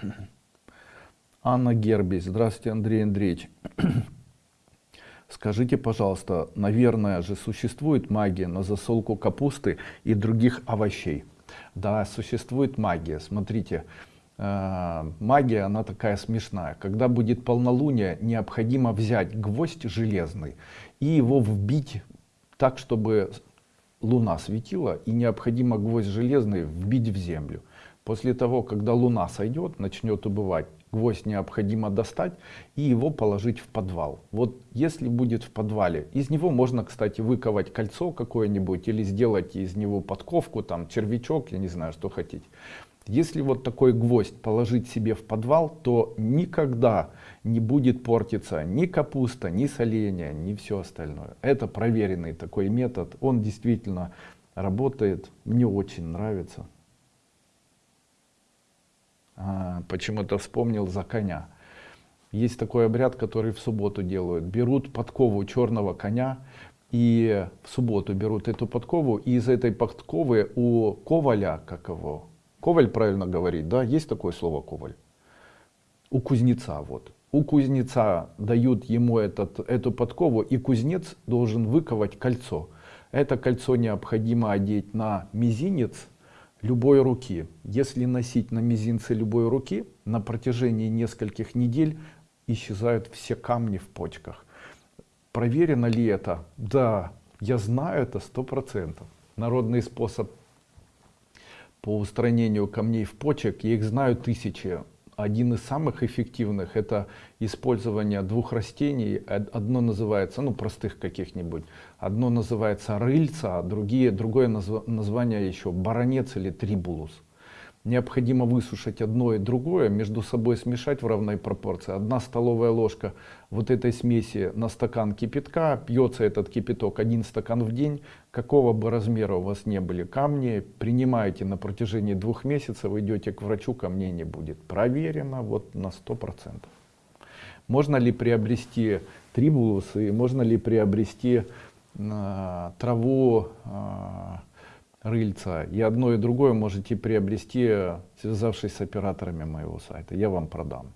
Анна Герби. Здравствуйте, Андрей Андреевич. Скажите, пожалуйста, наверное же существует магия на засолку капусты и других овощей? Да, существует магия. Смотрите, э, магия, она такая смешная. Когда будет полнолуние, необходимо взять гвоздь железный и его вбить так, чтобы луна светила, и необходимо гвоздь железный вбить в землю. После того, когда луна сойдет, начнет убывать, гвоздь необходимо достать и его положить в подвал. Вот если будет в подвале, из него можно, кстати, выковать кольцо какое-нибудь или сделать из него подковку, там червячок, я не знаю, что хотите. Если вот такой гвоздь положить себе в подвал, то никогда не будет портиться ни капуста, ни соленья, ни все остальное. Это проверенный такой метод, он действительно работает, мне очень нравится. А, Почему-то вспомнил за коня. Есть такой обряд, который в субботу делают. Берут подкову черного коня, и в субботу берут эту подкову, и из этой подковы у коваля, как его, коваль правильно говорит, да, есть такое слово коваль? У кузнеца, вот. У кузнеца дают ему этот, эту подкову, и кузнец должен выковать кольцо. Это кольцо необходимо одеть на мизинец любой руки. Если носить на мизинце любой руки, на протяжении нескольких недель исчезают все камни в почках. Проверено ли это? Да, я знаю это сто процентов. Народный способ по устранению камней в почек, я их знаю тысячи. Один из самых эффективных это использование двух растений. Одно называется, ну простых каких-нибудь, одно называется рыльца, а другие, другое назв, название еще баронец или трибулус необходимо высушить одно и другое, между собой смешать в равной пропорции. Одна столовая ложка вот этой смеси на стакан кипятка, пьется этот кипяток один стакан в день, какого бы размера у вас не были камни, принимаете на протяжении двух месяцев, идете к врачу, камней не будет. Проверено вот на сто процентов. Можно ли приобрести трибулус и можно ли приобрести э, траву э, рыльца. И одно и другое можете приобрести, связавшись с операторами моего сайта. Я вам продам.